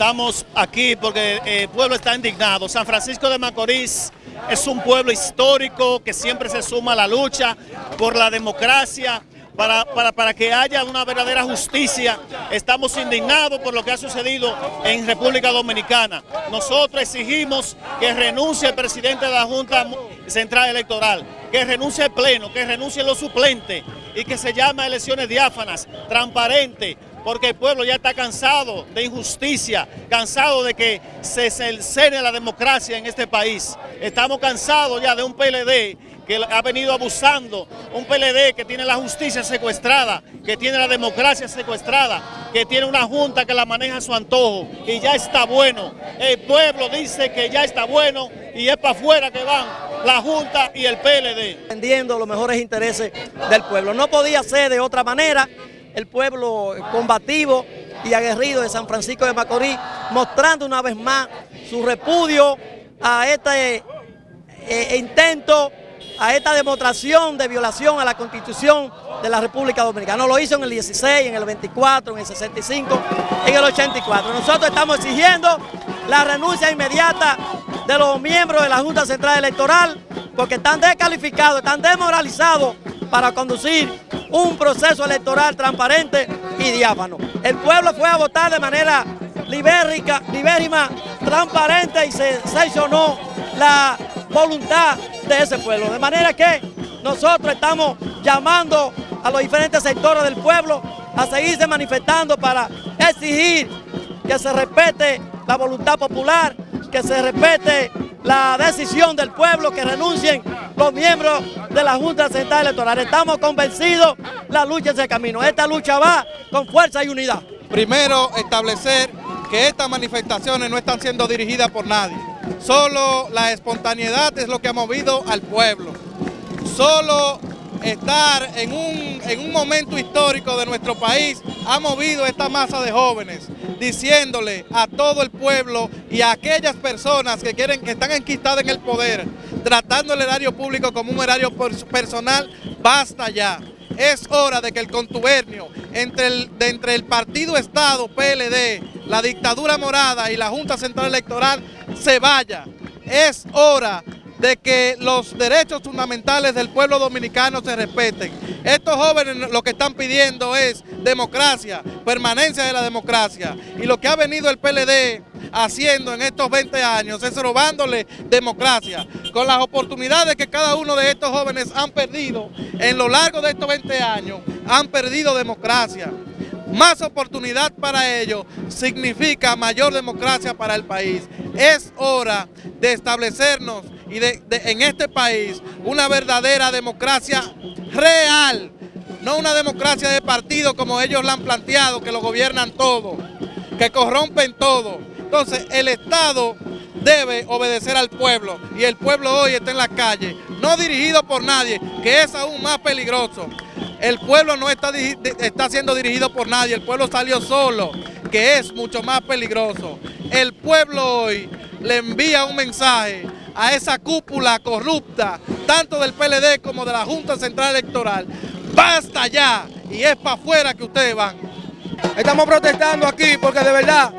Estamos aquí porque el pueblo está indignado. San Francisco de Macorís es un pueblo histórico que siempre se suma a la lucha por la democracia, para, para, que haya una verdadera justicia. Estamos indignados por lo que ha sucedido en República Dominicana. Nosotros exigimos que renuncie el presidente de la Junta Central Electoral, que renuncie el Pleno, que renuncie los suplentes y que se llame a elecciones diáfanas, transparentes, porque el pueblo ya está cansado de injusticia, cansado de que se cercene la democracia en este país. Estamos cansados ya de un PLD que ha venido abusando, un PLD que tiene la justicia secuestrada, que tiene la democracia secuestrada, que tiene una junta que la maneja a su antojo y ya está bueno. El pueblo dice que ya está bueno y es para afuera que van la Junta y el PLD. Defendiendo los mejores intereses del pueblo. No podía ser de otra manera el pueblo combativo y aguerrido de San Francisco de Macorís, mostrando una vez más su repudio a este eh, intento, a esta demostración de violación a la Constitución de la República Dominicana. Lo hizo en el 16, en el 24, en el 65, en el 84. Nosotros estamos exigiendo la renuncia inmediata de los miembros de la Junta Central Electoral porque están descalificados, están desmoralizados para conducir un proceso electoral transparente y diáfano. El pueblo fue a votar de manera libérica, libérrima, transparente y se sancionó la voluntad de ese pueblo. De manera que nosotros estamos llamando a los diferentes sectores del pueblo a seguirse manifestando para exigir que se respete la voluntad popular, que se respete la decisión del pueblo, que renuncien los miembros de la Junta Central Electoral. Estamos convencidos, la lucha es el camino. Esta lucha va con fuerza y unidad. Primero, establecer que estas manifestaciones no están siendo dirigidas por nadie. Solo la espontaneidad es lo que ha movido al pueblo. Solo estar en un, en un momento histórico de nuestro país ha movido esta masa de jóvenes diciéndole a todo el pueblo y a aquellas personas que quieren que están enquistadas en el poder, tratando el erario público como un erario personal, basta ya. Es hora de que el contubernio entre el, entre el Partido Estado, PLD, la dictadura morada y la Junta Central Electoral se vaya. Es hora de que los derechos fundamentales del pueblo dominicano se respeten. Estos jóvenes lo que están pidiendo es democracia, permanencia de la democracia. Y lo que ha venido el PLD haciendo en estos 20 años es robándole democracia. Con las oportunidades que cada uno de estos jóvenes han perdido en lo largo de estos 20 años, han perdido democracia. Más oportunidad para ellos significa mayor democracia para el país. Es hora de establecernos y en este país una verdadera democracia real, no una democracia de partido como ellos la han planteado, que lo gobiernan todo, que corrompen todo. Entonces el Estado debe obedecer al pueblo y el pueblo hoy está en la calle, no dirigido por nadie, que es aún más peligroso. El pueblo no está, está siendo dirigido por nadie, el pueblo salió solo, que es mucho más peligroso. El pueblo hoy le envía un mensaje a esa cúpula corrupta, tanto del PLD como de la Junta Central Electoral. ¡Basta ya! Y es para afuera que ustedes van. Estamos protestando aquí porque de verdad,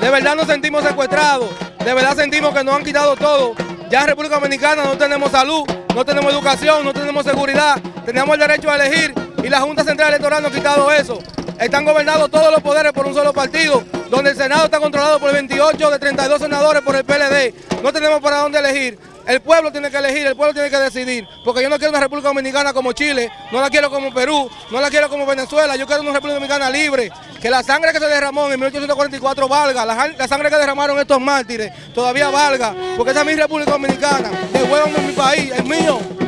de verdad nos sentimos secuestrados, de verdad sentimos que nos han quitado todo. Ya en República Dominicana no tenemos salud, no tenemos educación, no tenemos seguridad, tenemos el derecho a elegir y la Junta Central Electoral nos ha quitado eso. Están gobernados todos los poderes por un solo partido, donde el Senado está controlado por 28 de 32 senadores por el PLD. No tenemos para dónde elegir. El pueblo tiene que elegir, el pueblo tiene que decidir, porque yo no quiero una República Dominicana como Chile, no la quiero como Perú, no la quiero como Venezuela, yo quiero una República Dominicana libre, que la sangre que se derramó en 1844 valga, la, sangre que derramaron estos mártires todavía valga, porque esa es mi República Dominicana, devuélvanme mi país, es mío.